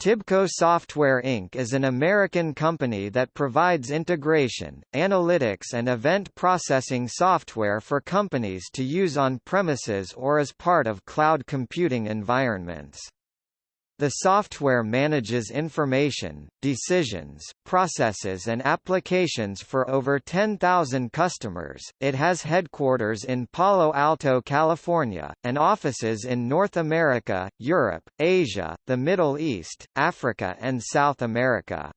Tibco Software Inc. is an American company that provides integration, analytics and event processing software for companies to use on premises or as part of cloud computing environments. The software manages information, decisions, processes and applications for over 10,000 customers. It has headquarters in Palo Alto, California, and offices in North America, Europe, Asia, the Middle East, Africa and South America.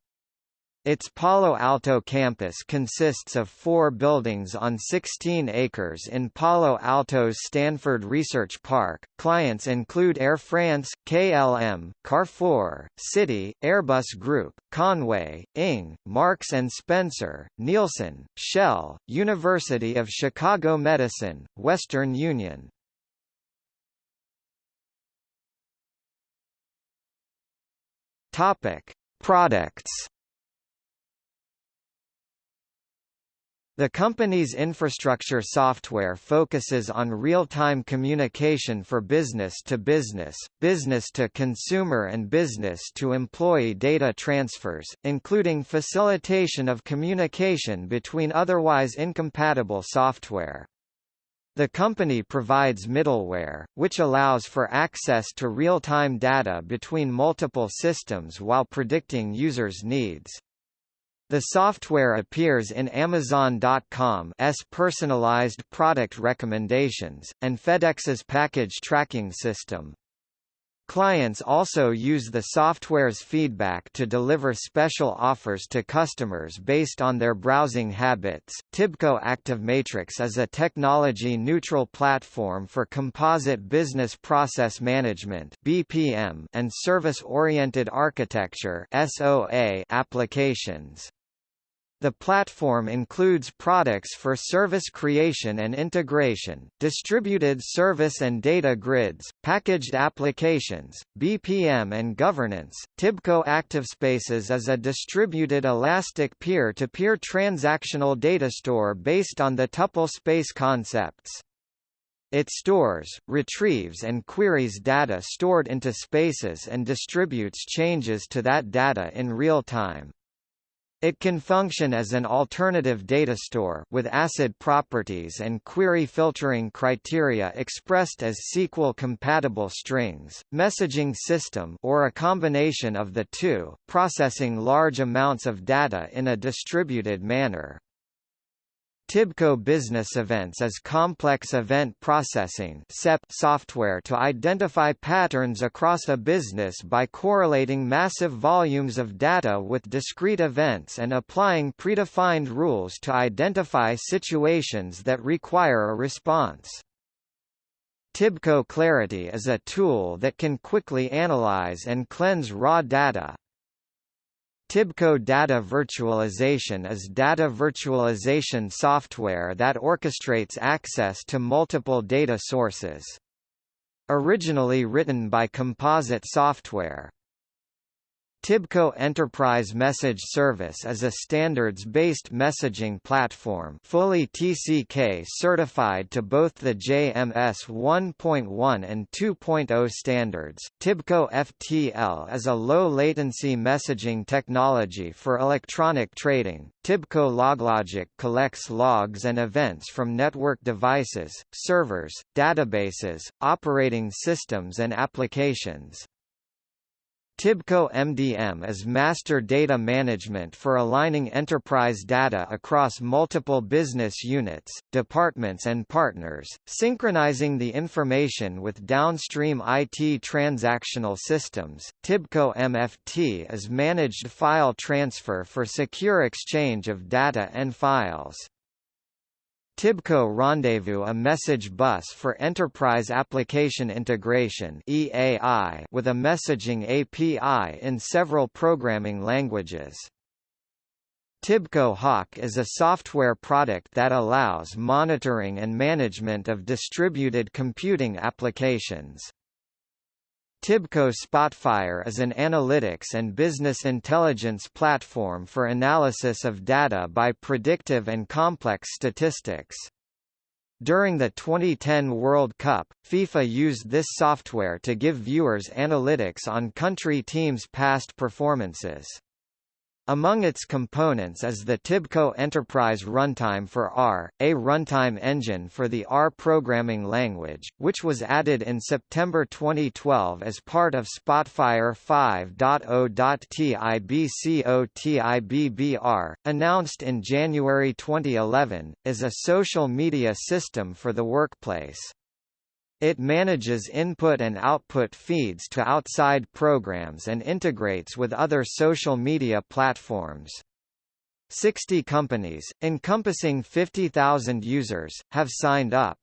Its Palo Alto campus consists of four buildings on 16 acres in Palo Alto's Stanford Research Park. Clients include Air France, KLM, Carrefour, Citi, Airbus Group, Con-way, Ing, Marks and Spencer, Nielsen, Shell, University of Chicago Medicine, Western Union. Topic: Products The company's infrastructure software focuses on real-time communication for business-to-business, business-to-consumer and business-to-employee data transfers, including facilitation of communication between otherwise incompatible software. The company provides middleware, which allows for access to real-time data between multiple systems while predicting users' needs. The software appears in Amazon.com's personalized product recommendations, and FedEx's package tracking system. Clients also use the software's feedback to deliver special offers to customers based on their browsing habits. Tibco ActiveMatrix is a technology-neutral platform for composite business process management (BPM) and service-oriented architecture (SOA) applications. The platform includes products for service creation and integration, distributed service and data grids, packaged applications, BPM and governance. Tibco ActiveSpaces is a distributed elastic peer-to-peer -peer transactional data store based on the tuple space concepts. It stores, retrieves and queries data stored into spaces and distributes changes to that data in real time. It can function as an alternative data store with ACID properties and query filtering criteria expressed as SQL-compatible strings, messaging system or a combination of the two, processing large amounts of data in a distributed manner. Tibco Business Events is complex event processing software to identify patterns across a business by correlating massive volumes of data with discrete events and applying predefined rules to identify situations that require a response. Tibco Clarity is a tool that can quickly analyze and cleanse raw data, Tibco Data Virtualization is data virtualization software that orchestrates access to multiple data sources. Originally written by Composite Software, Tibco Enterprise Message Service is a standards-based messaging platform fully TCK certified to both the JMS 1.1 and 2.0 standards. Tibco FTL is a low-latency messaging technology for electronic trading. Tibco LogLogic collects logs and events from network devices, servers, databases, operating systems and applications. Tibco MDM is master data management for aligning enterprise data across multiple business units, departments and partners, synchronizing the information with downstream IT transactional systems. Tibco MFT is managed file transfer for secure exchange of data and files. Tibco Rendezvous a message bus for Enterprise Application Integration EAI with a messaging API in several programming languages. Tibco Hawk is a software product that allows monitoring and management of distributed computing applications. Tibco Spotfire is an analytics and business intelligence platform for analysis of data by predictive and complex statistics. During the 2010 World Cup, FIFA used this software to give viewers analytics on country teams' past performances. Among its components is the Tibco Enterprise Runtime for R, a runtime engine for the R programming language, which was added in September 2012 as part of Spotfire 5.0.TIBCOTIBBR, announced in January 2011, is a social media system for the workplace. It manages input and output feeds to outside programs and integrates with other social media platforms. 60 companies, encompassing 50,000 users, have signed up.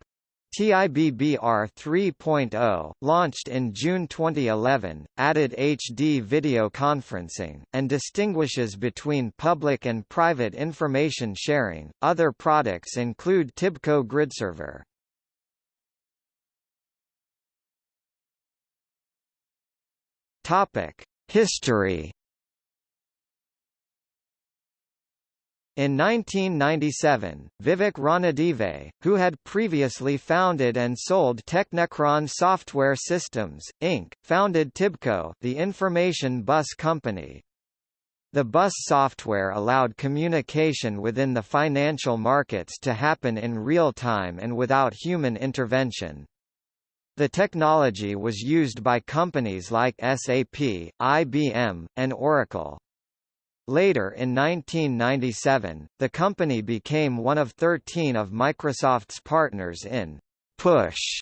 TIBBR 3.0, launched in June 2011, added HD video conferencing, and distinguishes between public and private information sharing. Other products include Tibco GridServer. Topic: History. In 1997, Vivek Ranadive, who had previously founded and sold Teknekron Software Systems, Inc., founded Tibco the information bus company. The bus software allowed communication within the financial markets to happen in real time and without human intervention. The technology was used by companies like SAP, IBM, and Oracle. Later in 1997, the company became one of 13 of Microsoft's partners in Push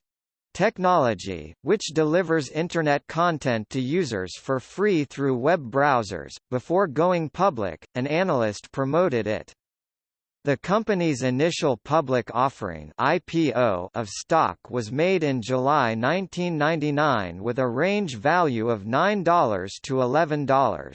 technology, which delivers Internet content to users for free through web browsers. Before going public, an analyst promoted it. The company's initial public offering IPO of stock was made in July 1999 with a range value of $9 to $11.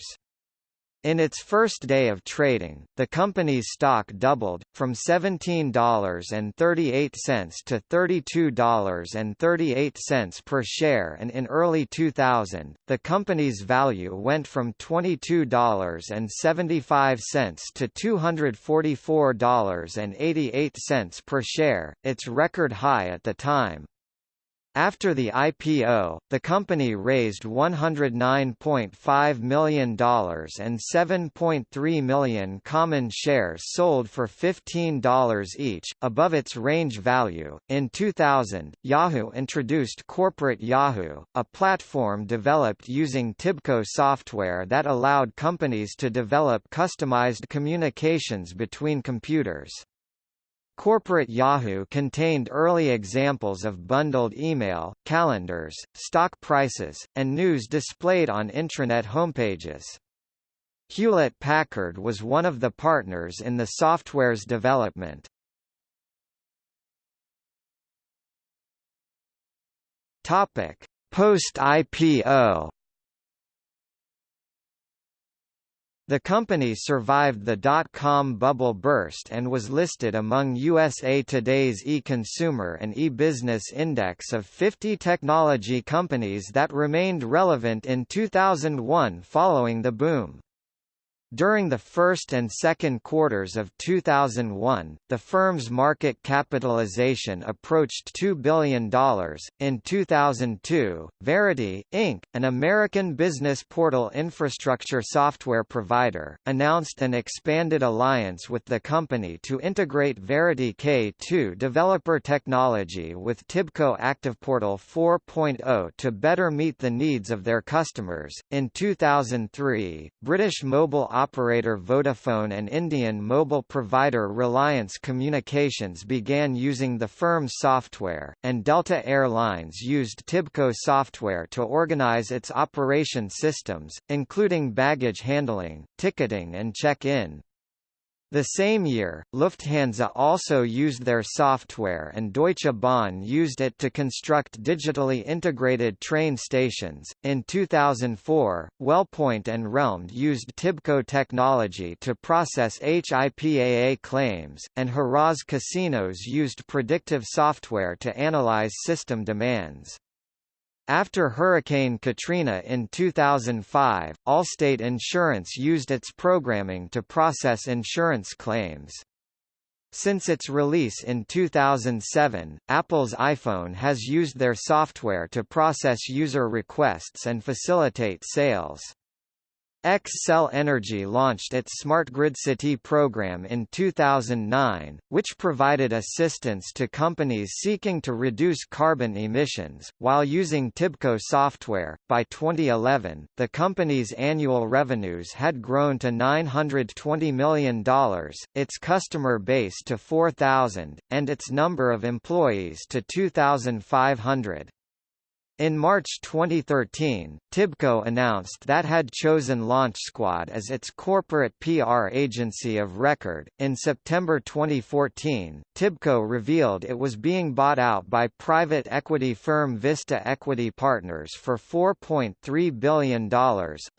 In its first day of trading, the company's stock doubled, from $17.38 to $32.38 per share and in early 2000, the company's value went from $22.75 to $244.88 per share, its record high at the time. After the IPO, the company raised $109.5 million and 7.3 million common shares sold for $15 each, above its range value. In 2000, Yahoo introduced Corporate Yahoo, a platform developed using Tibco software that allowed companies to develop customized communications between computers. Corporate Yahoo contained early examples of bundled email, calendars, stock prices, and news displayed on intranet homepages. Hewlett-Packard was one of the partners in the software's development. Post-IPO The company survived the dot-com bubble burst and was listed among USA Today's e-consumer and e-business index of 50 technology companies that remained relevant in 2001 following the boom. During the first and second quarters of 2001, the firm's market capitalization approached $2 billion. In 2002, Verity, Inc., an American business portal infrastructure software provider, announced an expanded alliance with the company to integrate Verity K2 developer technology with Tibco ActivePortal 4.0 to better meet the needs of their customers. In 2003, British mobile operator Vodafone and Indian mobile provider Reliance Communications began using the firm's software, and Delta Air Lines used Tibco software to organize its operation systems, including baggage handling, ticketing and check-in. The same year, Lufthansa also used their software and Deutsche Bahn used it to construct digitally integrated train stations. In 2004, Wellpoint and Realmed used Tibco technology to process HIPAA claims, and Harrah's casinos used predictive software to analyze system demands. After Hurricane Katrina in 2005, Allstate Insurance used its programming to process insurance claims. Since its release in 2007, Apple's iPhone has used their software to process user requests and facilitate sales. Xcel Energy launched its Smart Grid City program in 2009, which provided assistance to companies seeking to reduce carbon emissions, while using Tibco software. By 2011, the company's annual revenues had grown to $920 million, its customer base to 4,000, and its number of employees to 2,500. In March 2013, Tibco announced that had chosen LaunchSquad as its corporate PR agency of record. In September 2014, Tibco revealed it was being bought out by private equity firm Vista Equity Partners for $4.3 billion.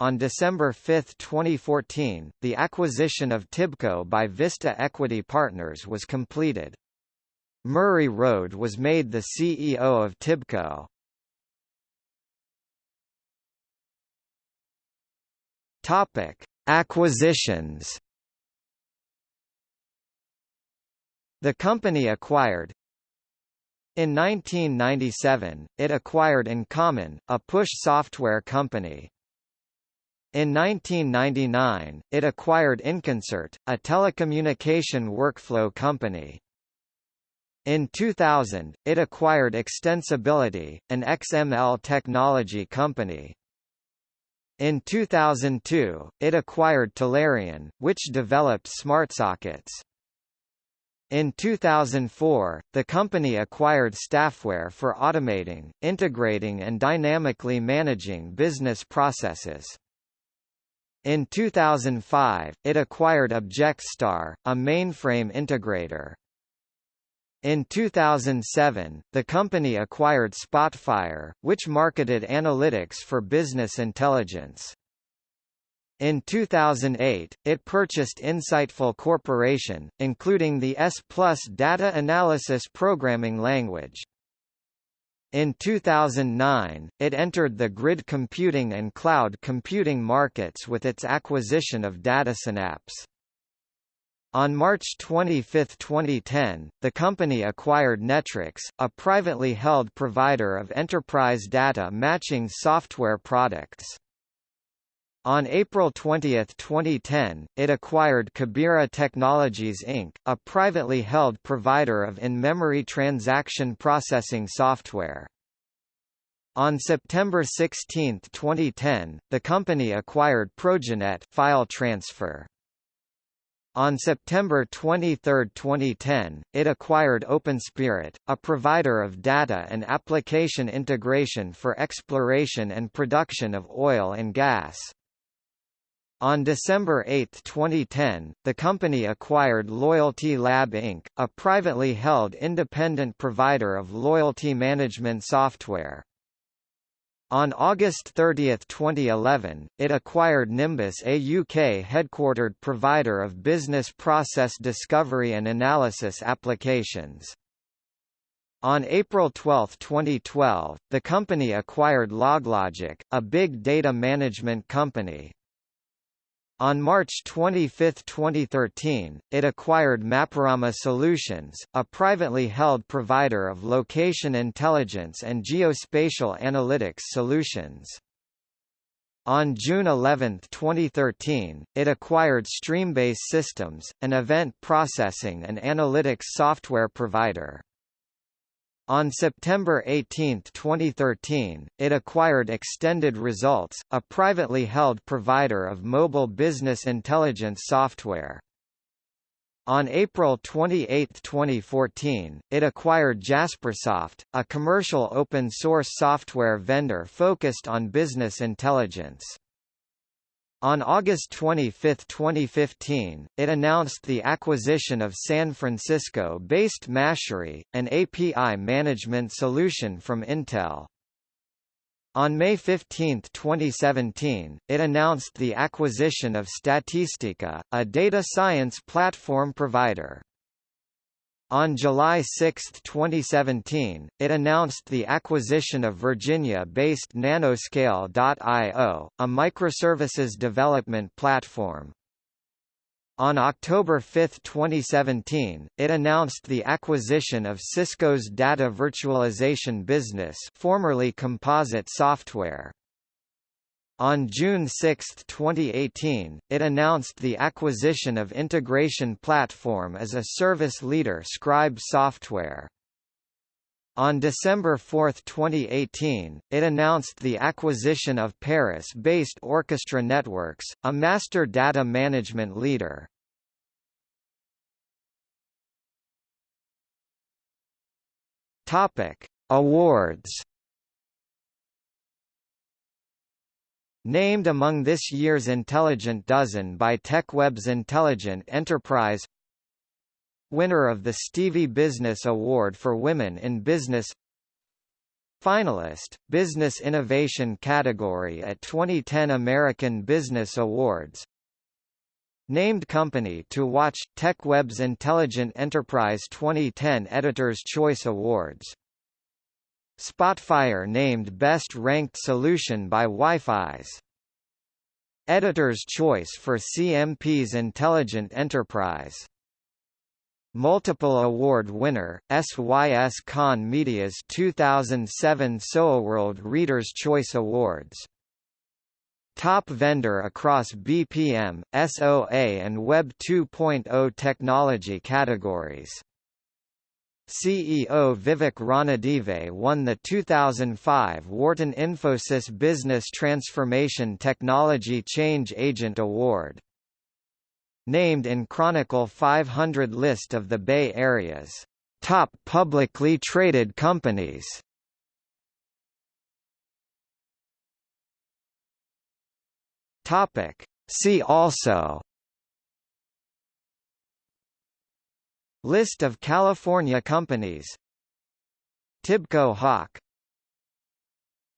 On December 5, 2014, the acquisition of Tibco by Vista Equity Partners was completed. Murray Rode was made the CEO of Tibco. Topic: Acquisitions. The company acquired in 1997, it acquired InCommon, a push software company. In 1999, it acquired Inconcert, a telecommunication workflow company. In 2000, it acquired Extensibility, an XML technology company. In 2002, it acquired Talarian, which developed SmartSockets. In 2004, the company acquired Staffware for automating, integrating and dynamically managing business processes. In 2005, it acquired ObjectStar, a mainframe integrator. In 2007, the company acquired Spotfire, which marketed analytics for business intelligence. In 2008, it purchased Insightful Corporation, including the S Plus data analysis programming language. In 2009, it entered the grid computing and cloud computing markets with its acquisition of DataSynapse. On March 25, 2010, the company acquired Netrics, a privately held provider of enterprise data matching software products. On April 20, 2010, it acquired Kabira Technologies Inc., a privately held provider of in-memory transaction processing software. On September 16, 2010, the company acquired Proginet file transfer. On September 23, 2010, it acquired OpenSpirit, a provider of data and application integration for exploration and production of oil and gas. On December 8, 2010, the company acquired Loyalty Lab Inc., a privately held independent provider of loyalty management software. On August 30, 2011, it acquired Nimbus a UK-headquartered provider of business process discovery and analysis applications. On April 12, 2012, the company acquired LogLogic, a big data management company. On March 25, 2013, it acquired Maporama Solutions, a privately held provider of location intelligence and geospatial analytics solutions. On June 11, 2013, it acquired Streambase Systems, an event processing and analytics software provider. On September 18, 2013, it acquired Extended Results, a privately held provider of mobile business intelligence software. On April 28, 2014, it acquired Jaspersoft, a commercial open-source software vendor focused on business intelligence. On August 25, 2015, it announced the acquisition of San Francisco-based Mashery, an API management solution from Intel. On May 15, 2017, it announced the acquisition of Statistica, a data science platform provider. On July 6, 2017, it announced the acquisition of Virginia-based Nanoscale.io, a microservices development platform. On October 5, 2017, it announced the acquisition of Cisco's data virtualization business formerly Composite Software. On June 6, 2018, it announced the acquisition of integration platform as a service leader Scribe Software. On December 4, 2018, it announced the acquisition of Paris-based Orchestra Networks, a master data management leader. Topic: Awards. Named among this year's Intelligent Dozen by TechWeb's Intelligent Enterprise Winner of the Stevie Business Award for Women in Business Finalist, Business Innovation category at 2010 American Business Awards Named Company to Watch – TechWeb's Intelligent Enterprise 2010 Editor's Choice Awards Spotfire named Best Ranked Solution by Wi-Fi's Editor's Choice for CMP's Intelligent Enterprise Multiple award winner, SYS Media's 2007 SOAWorld Reader's Choice Awards. Top vendor across BPM, SOA and Web 2.0 technology categories. CEO Vivek Ranadive won the 2005 Wharton Infosys Business Transformation Technology Change Agent Award named in Chronicle 500 list of the Bay Area's top publicly traded companies. Topic. See also List of California companies. Tibco Hawk